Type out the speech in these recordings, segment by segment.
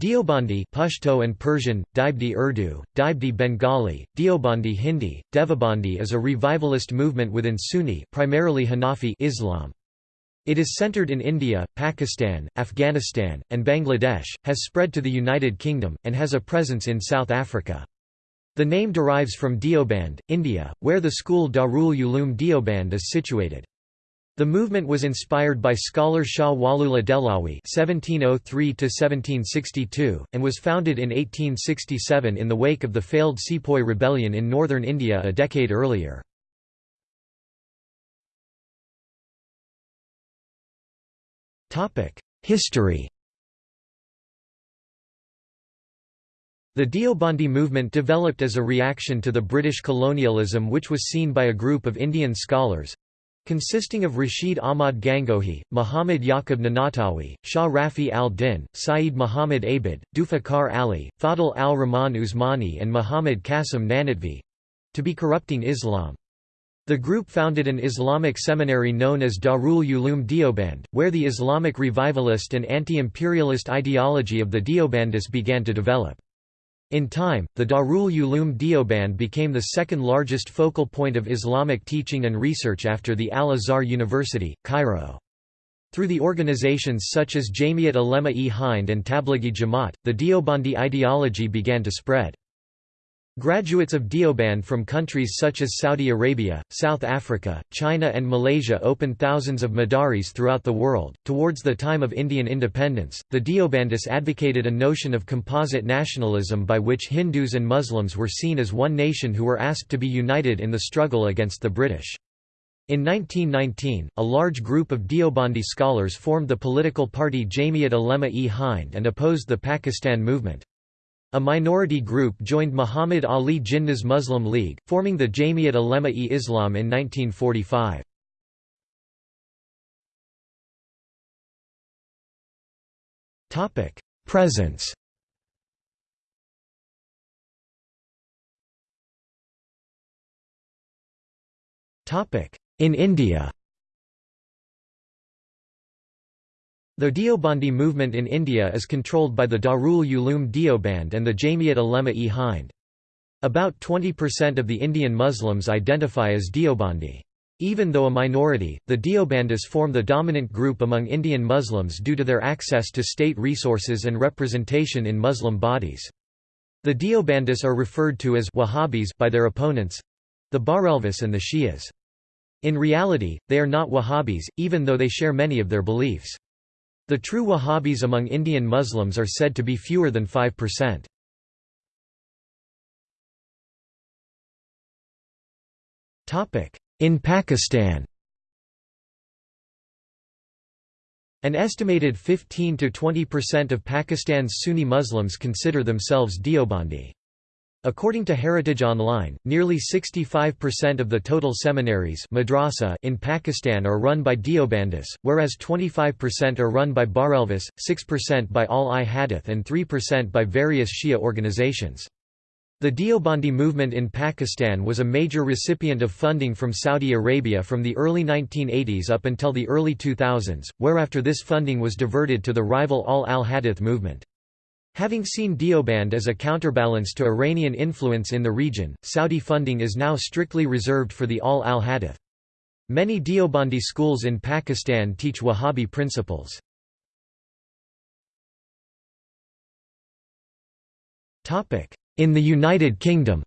Deobandi Pashto and Persian, Daibdi Urdu, Daibdi Bengali, Deobandi Hindi, Devabandi is a revivalist movement within Sunni primarily Hanafi Islam. It is centered in India, Pakistan, Afghanistan, and Bangladesh, has spread to the United Kingdom, and has a presence in South Africa. The name derives from Deoband, India, where the school Darul Uloom Deoband is situated. The movement was inspired by scholar Shah Waliullah Dehlawi (1703–1762) and was founded in 1867 in the wake of the failed Sepoy rebellion in northern India a decade earlier. Topic: History. The Deobandi movement developed as a reaction to the British colonialism which was seen by a group of Indian scholars, consisting of Rashid Ahmad Gangohi, Muhammad Yaqub Nanatawi, Shah Rafi al-Din, Saeed Muhammad Abid, Dufakar Ali, Fadl al-Rahman Usmani and Muhammad Qasim Nanatvi to be corrupting Islam. The group founded an Islamic seminary known as Darul Uloom Deoband, where the Islamic revivalist and anti-imperialist ideology of the Deobandis began to develop. In time, the Darul Uloom Deoband became the second largest focal point of Islamic teaching and research after the Al-Azhar University, Cairo. Through the organizations such as Jamiat Ulema-e Hind and Tablighi Jamaat, the Deobandi ideology began to spread. Graduates of Deoband from countries such as Saudi Arabia, South Africa, China, and Malaysia opened thousands of madaris throughout the world. Towards the time of Indian independence, the Deobandis advocated a notion of composite nationalism by which Hindus and Muslims were seen as one nation who were asked to be united in the struggle against the British. In 1919, a large group of Deobandi scholars formed the political party Jamiat Ulema-e Hind and opposed the Pakistan movement. A minority group joined Muhammad Ali Jinnah's Muslim League, forming the Jamiat Ulema-e Islam in 1945. Presence In India The Deobandi movement in India is controlled by the Darul Uloom Deoband and the Jamiat Ulema-e Hind. About 20% of the Indian Muslims identify as Deobandi. Even though a minority, the Deobandis form the dominant group among Indian Muslims due to their access to state resources and representation in Muslim bodies. The Deobandis are referred to as Wahhabis by their opponents—the Barelvis and the Shias. In reality, they are not Wahhabis, even though they share many of their beliefs. The true Wahhabis among Indian Muslims are said to be fewer than 5%. In Pakistan An estimated 15 to 20% of Pakistan's Sunni Muslims consider themselves Deobandi. According to Heritage Online, nearly 65% of the total seminaries madrasa in Pakistan are run by Deobandis, whereas 25% are run by Barelvis, 6% by Ahl-i-Hadith and 3% by various Shia organizations. The Deobandi movement in Pakistan was a major recipient of funding from Saudi Arabia from the early 1980s up until the early 2000s, whereafter this funding was diverted to the rival Al-al-Hadith movement. Having seen Deoband as a counterbalance to Iranian influence in the region, Saudi funding is now strictly reserved for the Ahl al-Hadith. Many Deobandi schools in Pakistan teach Wahhabi principles. In the United Kingdom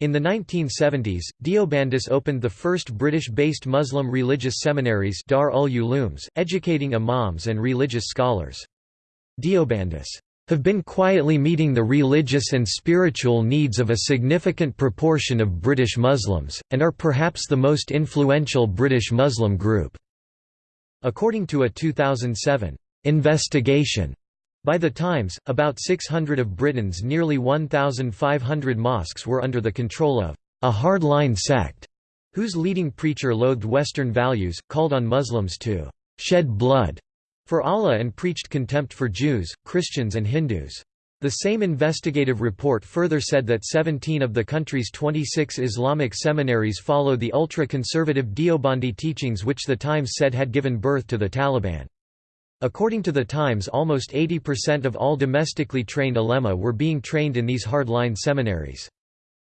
In the 1970s, Deobandis opened the first British-based Muslim religious seminaries Dar ul educating imams and religious scholars. Deobandis have been quietly meeting the religious and spiritual needs of a significant proportion of British Muslims, and are perhaps the most influential British Muslim group." According to a 2007 investigation by the Times, about 600 of Britain's nearly 1,500 mosques were under the control of a hardline sect, whose leading preacher loathed Western values, called on Muslims to shed blood for Allah and preached contempt for Jews, Christians and Hindus. The same investigative report further said that 17 of the country's 26 Islamic seminaries follow the ultra-conservative Deobandi teachings which the Times said had given birth to the Taliban. According to the Times almost 80% of all domestically trained ulema were being trained in these hardline seminaries.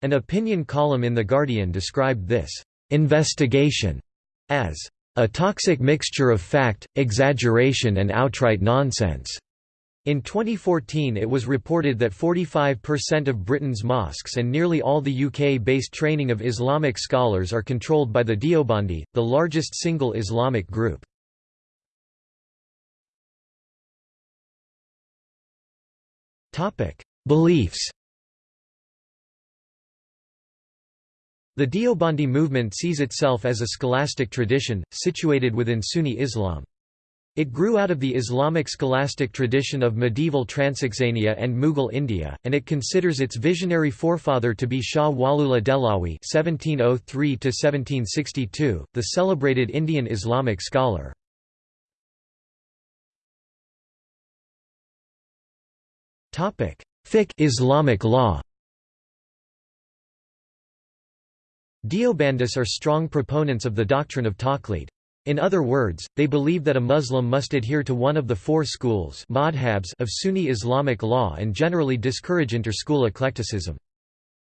An opinion column in The Guardian described this investigation as a toxic mixture of fact, exaggeration and outright nonsense. In 2014 it was reported that 45% of Britain's mosques and nearly all the UK-based training of Islamic scholars are controlled by the Deobandi, the largest single Islamic group. Beliefs The Deobandi movement sees itself as a scholastic tradition, situated within Sunni Islam. It grew out of the Islamic scholastic tradition of medieval Transoxania and Mughal India, and it considers its visionary forefather to be Shah Waliullah Dehlawi (1703–1762), the celebrated Indian Islamic scholar. Fiqh Islamic law. Deobandis are strong proponents of the doctrine of taqlid. In other words, they believe that a Muslim must adhere to one of the four schools of Sunni Islamic law and generally discourage inter-school eclecticism.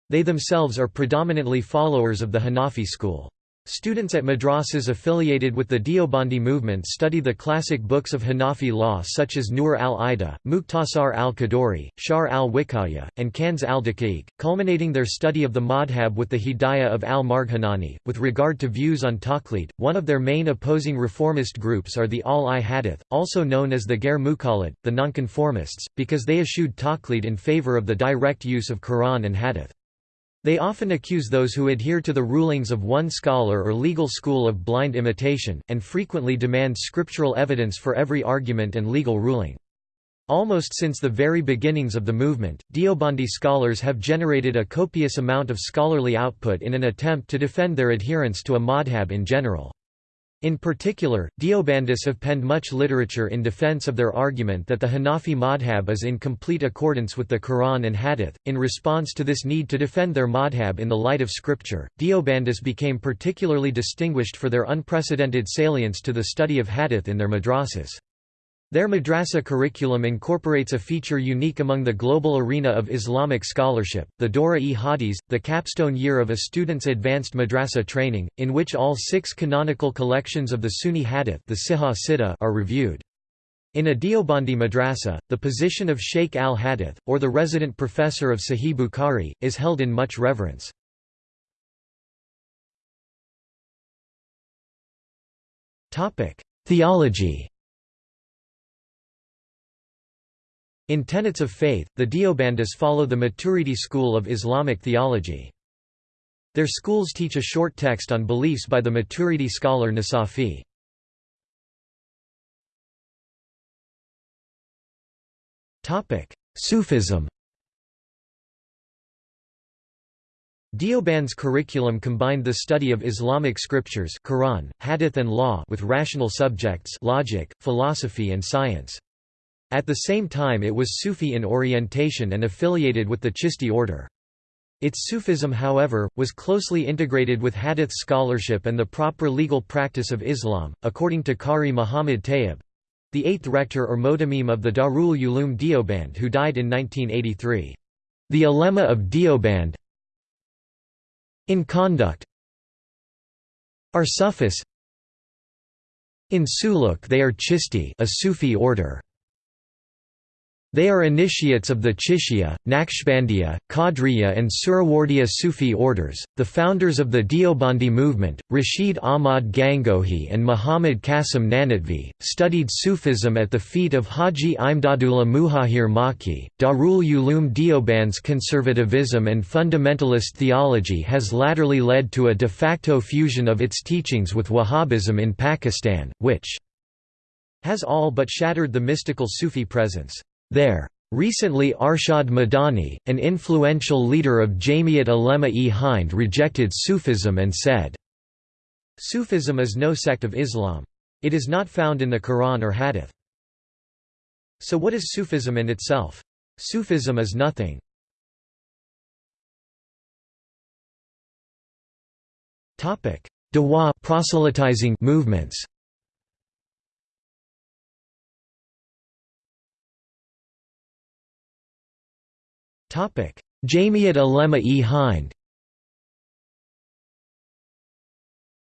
They themselves are predominantly followers of the Hanafi school. Students at madrasas affiliated with the Deobandi movement study the classic books of Hanafi law such as Nur al-Ida, Mukhtasar al-Quduri, Sharh al-Wiqaya, and Kanz al-Daqiq, culminating their study of the madhab with the Hidayah of al-Marghinani. With regard to views on taqlid, one of their main opposing reformist groups are the Al-I Hadith, also known as the Ghair Muqallid, the nonconformists, because they eschewed taqlid in favor of the direct use of Quran and Hadith. They often accuse those who adhere to the rulings of one scholar or legal school of blind imitation, and frequently demand scriptural evidence for every argument and legal ruling. Almost since the very beginnings of the movement, Deobandi scholars have generated a copious amount of scholarly output in an attempt to defend their adherence to a madhab in general. In particular, Deobandis have penned much literature in defense of their argument that the Hanafi madhab is in complete accordance with the Quran and Hadith. In response to this need to defend their madhab in the light of scripture, Deobandis became particularly distinguished for their unprecedented salience to the study of Hadith in their madrasas. Their madrasa curriculum incorporates a feature unique among the global arena of Islamic scholarship, the Dora-e-Hadith, the capstone year of a student's advanced madrasa training, in which all six canonical collections of the Sunni Hadith the Sihah Sitta are reviewed. In a Deobandi madrasa, the position of Sheikh al-Hadith, or the resident professor of Sahih Bukhari, is held in much reverence. Theology In tenets of faith, the Deobandis follow the Maturidi school of Islamic theology. Their schools teach a short text on beliefs by the Maturidi scholar Nasafi. Sufism Deoband's curriculum combined the study of Islamic scriptures Quran, Hadith and law with rational subjects logic, philosophy and science. At the same time it was Sufi in orientation and affiliated with the Chishti order. Its Sufism however, was closely integrated with Hadith scholarship and the proper legal practice of Islam, according to Qari Muhammad Tayyib—the eighth rector or Muhtamim of the Darul Uloom Deoband who died in 1983. The ulema of Deoband in conduct are Sufis in suluk they are Chishti a Sufi order they are initiates of the Chishtiya, Naqshbandiya, Qadriya and Suhrawardiya Sufi orders. The founders of the Deobandi movement, Rashid Ahmad Gangohi and Muhammad Qasim Nanotvi, studied Sufism at the feet of Haji Imdadullah Muhajir Makki. Darul Uloom Deoband's conservatism and fundamentalist theology has latterly led to a de facto fusion of its teachings with Wahhabism in Pakistan, which has all but shattered the mystical Sufi presence there. Recently Arshad Madani, an influential leader of Jamiat Ulema-e Hind rejected Sufism and said, Sufism is no sect of Islam. It is not found in the Quran or Hadith. So what is Sufism in itself? Sufism is nothing. Dawa proselytizing movements Jamiat Ulema-e Hind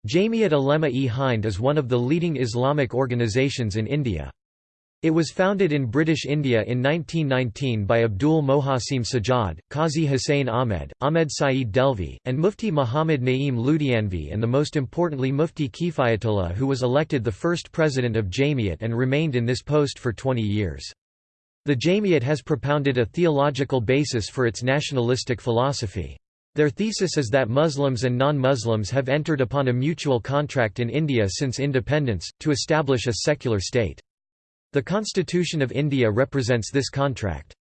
Jamiat Ulema-e Hind is one of the leading Islamic organizations in India. It was founded in British India in 1919 by Abdul Mohasim Sajjad, Qazi Hussain Ahmed, Ahmed Saeed Delvi, and Mufti Muhammad Naeem Ludhianvi and the most importantly Mufti Kifayatullah who was elected the first president of Jamiat and remained in this post for 20 years. The Jamiat has propounded a theological basis for its nationalistic philosophy. Their thesis is that Muslims and non-Muslims have entered upon a mutual contract in India since independence, to establish a secular state. The Constitution of India represents this contract.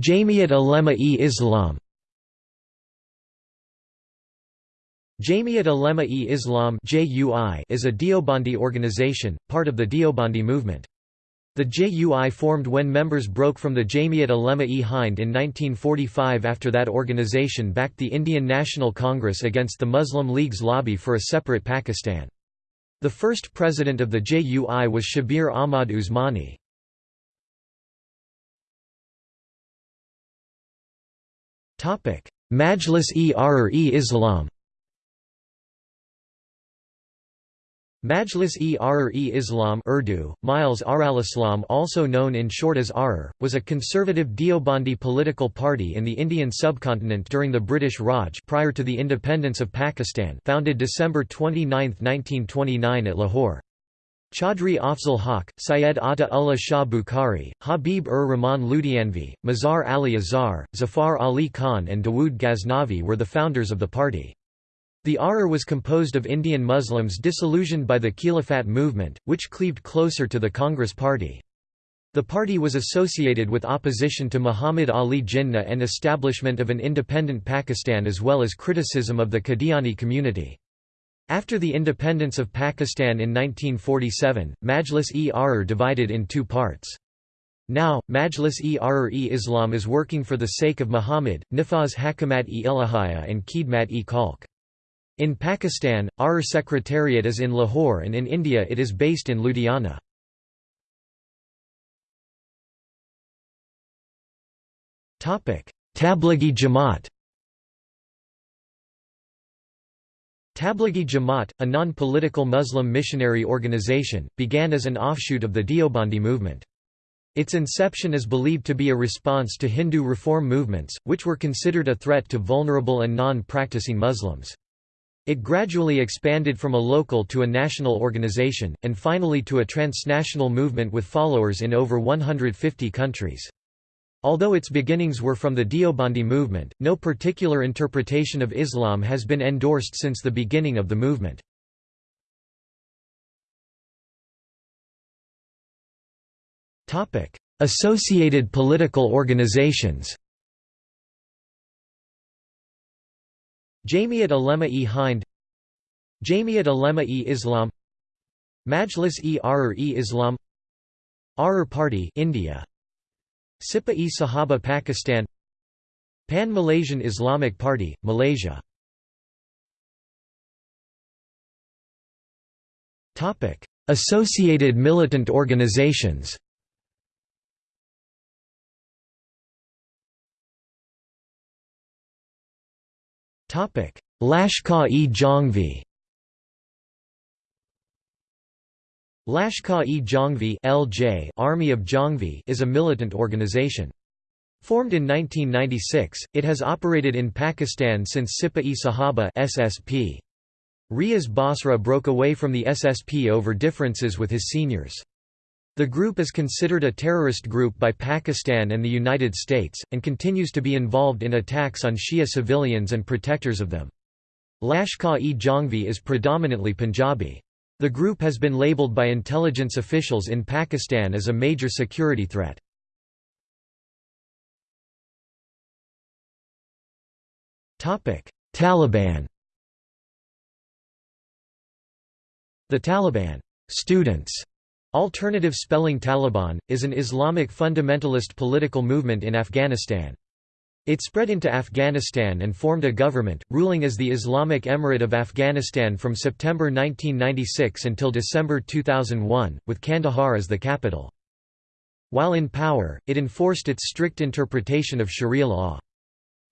Jamiat Ulema-e Islam Jamiat Ulema-e Islam is a Deobandi organization, part of the Deobandi movement. The JUI formed when members broke from the Jamiat Ulema-e Hind in 1945 after that organization backed the Indian National Congress against the Muslim League's lobby for a separate Pakistan. The first president of the JUI was Shabir Ahmad Usmani. Majlis-e-Ahrar-e-Islam Majlis-e-Ahrar-e-Islam Urdu, Miles Islam also known in short as Ahrar, was a conservative Deobandi political party in the Indian subcontinent during the British Raj prior to the independence of Pakistan founded December 29, 1929 at Lahore. Chaudhry Afzal Haq, Syed Ata Ullah Shah Bukhari, Habib-ur Rahman Ludhianvi, Mazhar Ali Azhar, Zafar Ali Khan and Dawood Ghaznavi were the founders of the party. The Ahrar was composed of Indian Muslims disillusioned by the Khilafat movement, which cleaved closer to the Congress Party. The party was associated with opposition to Muhammad Ali Jinnah and establishment of an independent Pakistan as well as criticism of the Qadiani community. After the independence of Pakistan in 1947, Majlis-e-Ahrar divided in two parts. Now, Majlis-e-Ahrar-e-Islam is working for the sake of Muhammad, Nifaz Hakamat-e-Ilahiyya and Khidmat-e-Khalq. In Pakistan, our Secretariat is in Lahore and in India it is based in Ludhiana. Tablighi Jamaat Tablighi Jamaat, a non-political Muslim missionary organization, began as an offshoot of the Deobandi movement. Its inception is believed to be a response to Hindu reform movements, which were considered a threat to vulnerable and non-practicing Muslims. It gradually expanded from a local to a national organization, and finally to a transnational movement with followers in over 150 countries. Although its beginnings were from the Deobandi movement, no particular interpretation of Islam has been endorsed since the beginning of the movement. Associated political organizations Jamiat Ulema-e Hind Jamiat Ulema-e Islam Majlis-e Ahrar-e Islam Party India Sipa-e Sahaba Pakistan Pan-Malaysian Islamic Party, Malaysia. Associated militant organizations Lashkar-e-Jhangvi Lashkar-e-Jhangvi (LJ) Army of Jhangvi is a militant organization. Formed in 1996, it has operated in Pakistan since Sipa-e Sahaba (SSP). Riaz Basra broke away from the SSP over differences with his seniors. The group is considered a terrorist group by Pakistan and the United States, and continues to be involved in attacks on Shia civilians and protectors of them. Lashkar-e-Jhangvi is predominantly Punjabi. The group has been labeled by intelligence officials in Pakistan as a major security threat. Taliban The Taliban students Alternative spelling Taliban, is an Islamic fundamentalist political movement in Afghanistan. It spread into Afghanistan and formed a government, ruling as the Islamic Emirate of Afghanistan from September 1996 until December 2001, with Kandahar as the capital. While in power, it enforced its strict interpretation of Sharia law.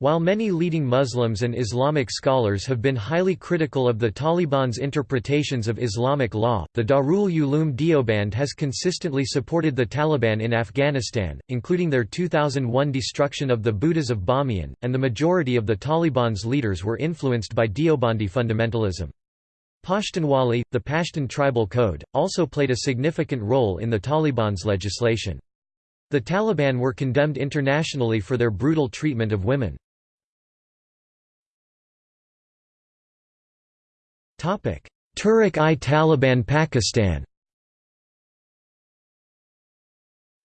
While many leading Muslims and Islamic scholars have been highly critical of the Taliban's interpretations of Islamic law, the Darul Uloom Deoband has consistently supported the Taliban in Afghanistan, including their 2001 destruction of the Buddhas of Bamiyan, and the majority of the Taliban's leaders were influenced by Deobandi fundamentalism. Pashtunwali, the Pashtun tribal code, also played a significant role in the Taliban's legislation. The Taliban were condemned internationally for their brutal treatment of women. Tehrik-i-Taliban Pakistan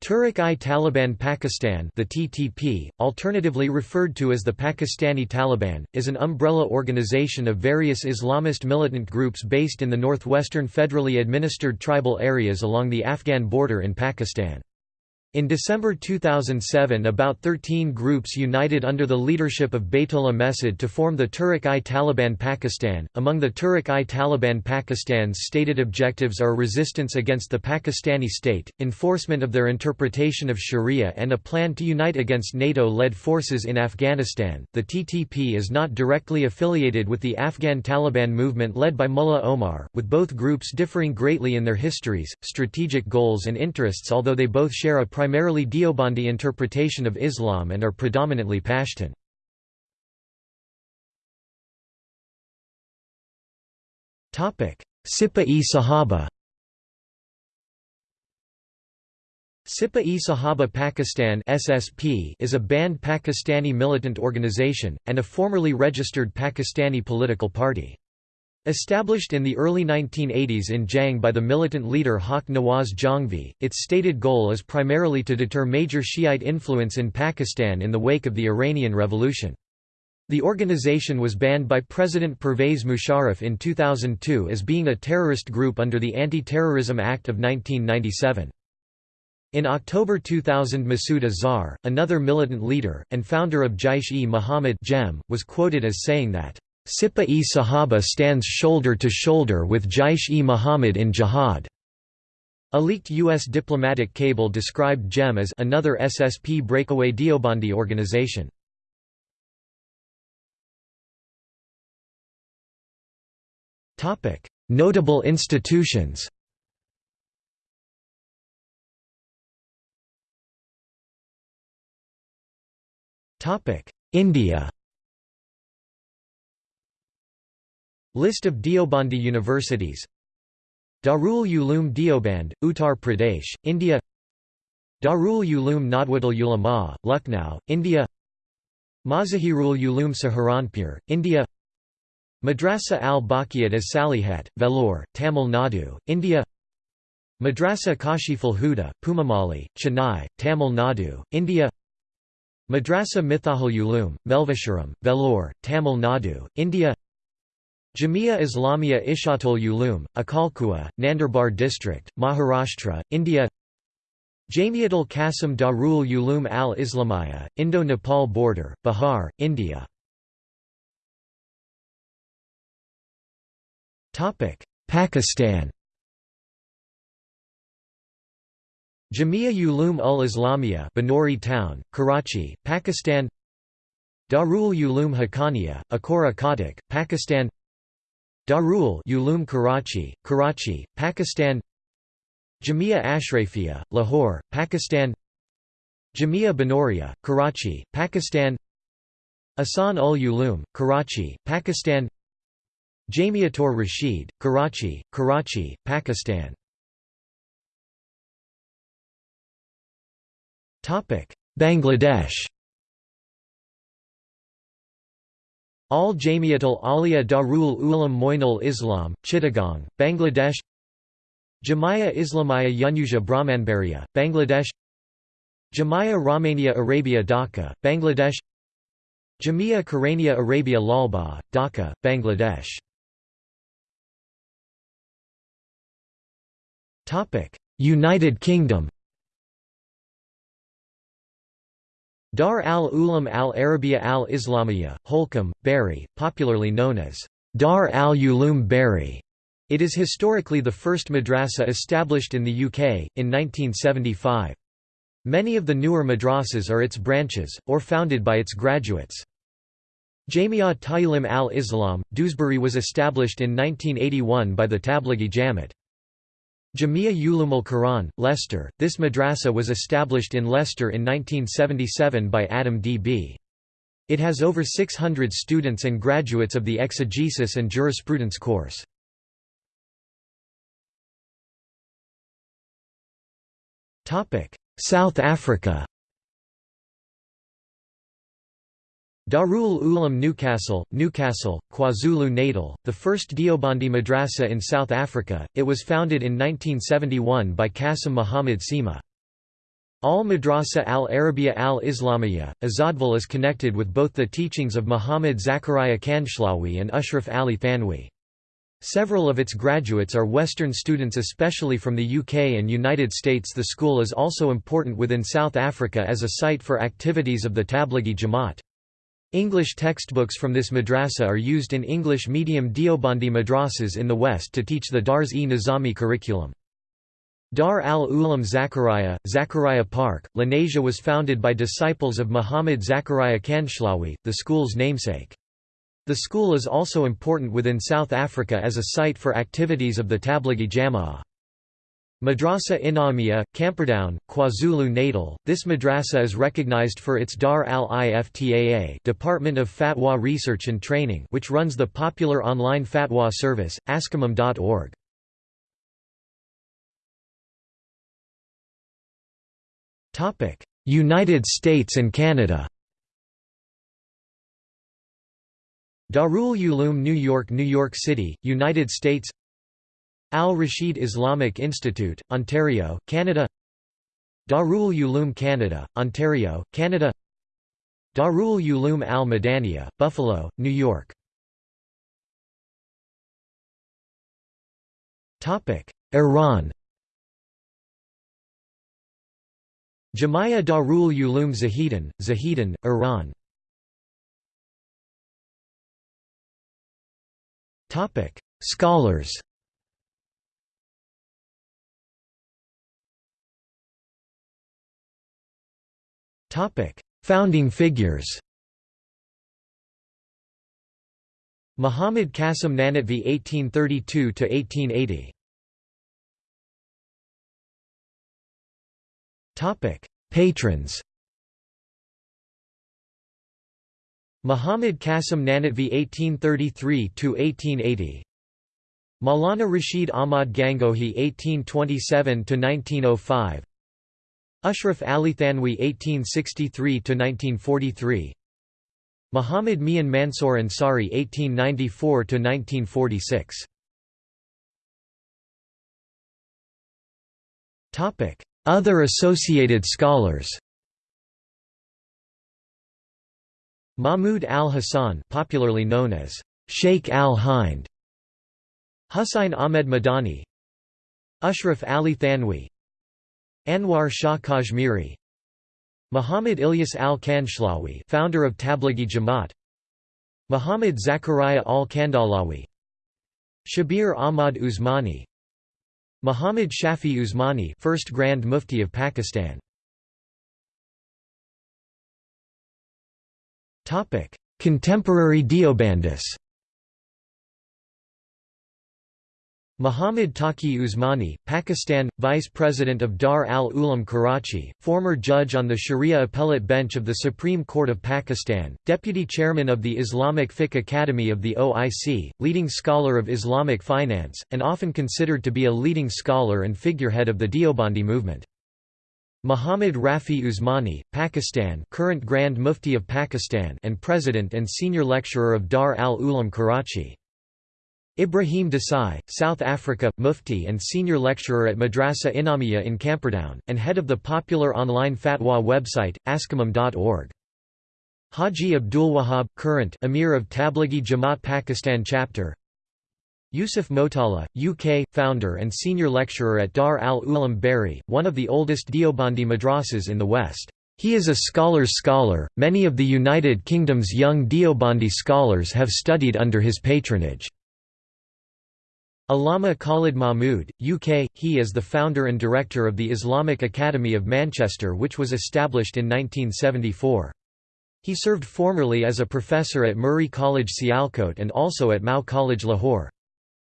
Tehrik-i-Taliban Pakistan the TTP, alternatively referred to as the Pakistani Taliban, is an umbrella organization of various Islamist militant groups based in the northwestern federally administered tribal areas along the Afghan border in Pakistan. In December 2007 about 13 groups united under the leadership of Baitullah Mehsud to form the Tehrik-i-Taliban Pakistan. Among the Tehrik-i-Taliban Pakistan's stated objectives are resistance against the Pakistani state, enforcement of their interpretation of Sharia and a plan to unite against NATO-led forces in Afghanistan. The TTP is not directly affiliated with the Afghan Taliban movement led by Mullah Omar, with both groups differing greatly in their histories, strategic goals and interests although they both share a primarily Deobandi interpretation of Islam and are predominantly Pashtun. Sipa-e Sahaba Sipa-e Sahaba Pakistan SSP is a banned Pakistani militant organization, and a formerly registered Pakistani political party. Established in the early 1980s in Jhang by the militant leader Haq Nawaz Jhangvi, its stated goal is primarily to deter major Shiite influence in Pakistan in the wake of the Iranian Revolution. The organization was banned by President Pervez Musharraf in 2002 as being a terrorist group under the Anti-Terrorism Act of 1997. In October 2000 Masood Azhar, another militant leader, and founder of Jaish-e-Mohammed was quoted as saying that Sipa-e Sahaba stands shoulder to shoulder with Jaish-e-Mohammed in jihad. A leaked U.S. diplomatic cable described JEM as another SSP breakaway Deobandi organization. Notable institutions India List of Deobandi universities Darul Uloom Deoband, Uttar Pradesh, India Darul Uloom Nadwatul Ulama, Lucknow, India Mazahirul Uloom Saharanpur, India Madrasa al-Baqiyat as Salihat, Vellore, Tamil Nadu, India Madrasa Kashiful Huda, Pumamali, Chennai, Tamil Nadu, India Madrasa Miftahul Uloom, Melvisharam, Vellore, Tamil Nadu, India Jamia Islamia Ishatul Ulum, Akalkua, Nandurbar district, Maharashtra, India Jamiatul Qasim Darul Ulum al-Islamiyya, Indo-Nepal border, Bihar, India Pakistan Jamia Ulum ul-Islamiyya Banuri town, Karachi, Pakistan Darul Ulum Haqqaniya, Akora Khattak, Pakistan Darul Uloom Karachi, Karachi, Pakistan Jamia Ashrafia, Lahore, Pakistan Jamia Banoria, Karachi, Pakistan Ahsan ul Uloom, Karachi, Pakistan Jamiatur Rashid, Karachi, Karachi, Pakistan Bangladesh Al Jamiatul Aliya Darul Ulam Moinul Islam, Chittagong, Bangladesh Jamia Islamaya Yunuja Brahmanbaria, Bangladesh Jamia Rahmania Arabia Dhaka, Bangladesh Jamia Karania Arabia Lalbagh, Dhaka, Bangladesh United Kingdom Dar al-Ulam al-Arabiya al-Islamiyya, Holcombe, Bury, popularly known as Dar al-Ulum Bury. It is historically the first madrasa established in the UK, in 1975. Many of the newer madrasas are its branches, or founded by its graduates. Jamia Ta'lim al-Islam, Dewsbury was established in 1981 by the Tablighi Jamaat. Jamia Ulum al-Quran, Leicester, this madrasa was established in Leicester in 1977 by Adam D.B. It has over 600 students and graduates of the exegesis and jurisprudence course. South Africa Darul Ulam Newcastle, Newcastle, KwaZulu-Natal, the first Deobandi madrasa in South Africa, it was founded in 1971 by Qasim Muhammad Sima. Al-Madrasa al-Arabiya al-Islamiyya, Azadville is connected with both the teachings of Muhammad Zakaria Kandhlawi and Ashraf Ali Thanwi. Several of its graduates are Western students especially from the UK and United States The school is also important within South Africa as a site for activities of the Tablighi Jamaat. English textbooks from this madrasa are used in English medium Deobandi madrasas in the West to teach the Dars-e-Nizami curriculum. Dar al-Ulam Zakaria, Zakaria Park, Lenasia was founded by disciples of Muhammad Zakaria Kandhlawi, the school's namesake. The school is also important within South Africa as a site for activities of the Tablighi Jama'ah. Madrasa Inamia, Camperdown, KwaZulu-Natal. This madrasa is recognized for its Dar al-Iftaa Department of Fatwa Research and Training, which runs the popular online fatwa service askimam.org. Topic: United States and Canada. Darul Uloom New York New York City, United States Al-Rashid Islamic Institute, Ontario, Canada Darul Uloom Canada, Ontario, Canada Darul Uloom Al-Madaniya, Buffalo, New York. Iran. Jamia Darul Uloom Zahedan, Zahedan, Iran. Scholars Founding figures Muhammad Qasim Nanotvi 1832–1880 Topic: Patrons Muhammad Qasim Nanotvi 1833–1880 Maulana Rashid Ahmad Gangohi 1827–1905 Ashraf Ali Thanwi 1863–1943 Muhammad Mian Mansour Ansari 1894–1946 Other associated scholars. Mahmud al-Hassan popularly known as Sheikh al-Hind. Husayn Ahmed Madani. Ashraf Ali Thanwi Anwar Shah Kashmiri Muhammad Ilyas al-Kandhlawi founder of Tablighi Jamaat Muhammad Zakaria al-Kandhlawi Shabir Ahmad Usmani Muhammad Shafi Usmani first Grand Mufti of Pakistan. Contemporary Deobandis Muhammad Taqi Usmani, Pakistan, Vice President of Dar al-Ulam Karachi, former judge on the Sharia Appellate Bench of the Supreme Court of Pakistan, Deputy Chairman of the Islamic Fiqh Academy of the OIC, leading scholar of Islamic finance, and often considered to be a leading scholar and figurehead of the Deobandi movement. Muhammad Rafi Usmani, Pakistan current Grand Mufti of Pakistan and President and Senior Lecturer of Dar al-Ulam Karachi. Ibrahim Desai, South Africa, Mufti and Senior Lecturer at Madrasa Inamia in Camperdown, and head of the popular online fatwa website, askimam.org. Haji Abdulwahab, current Emir of Tablighi Jamaat Pakistan chapter Yusuf Motala, UK, founder and senior lecturer at Dar al-Ulam Bury, one of the oldest Deobandi madrasas in the West. He is a scholar's scholar, many of the United Kingdom's young Deobandi scholars have studied under his patronage. Allama Khalid Mahmood, UK, he is the founder and director of the Islamic Academy of Manchester which was established in 1974. He served formerly as a professor at Murray College Sialkot and also at Mao College Lahore.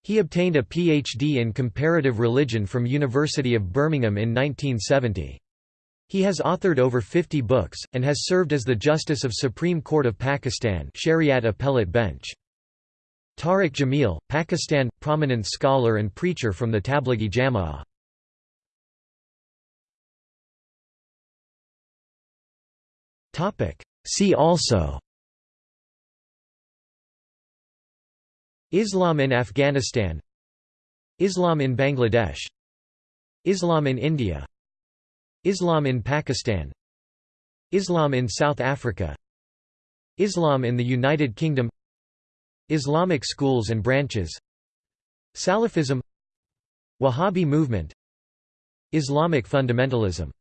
He obtained a PhD in comparative religion from University of Birmingham in 1970. He has authored over 50 books, and has served as the Justice of Supreme Court of Pakistan Shariat Appellate Bench. Tariq Jamil, Pakistan – prominent scholar and preacher from the Tablighi Jama'ah. See also Islam in Afghanistan Islam in Bangladesh Islam in India Islam in Pakistan Islam in South Africa Islam in the United Kingdom Islamic schools and branches. Salafism. Wahhabi movement. Islamic fundamentalism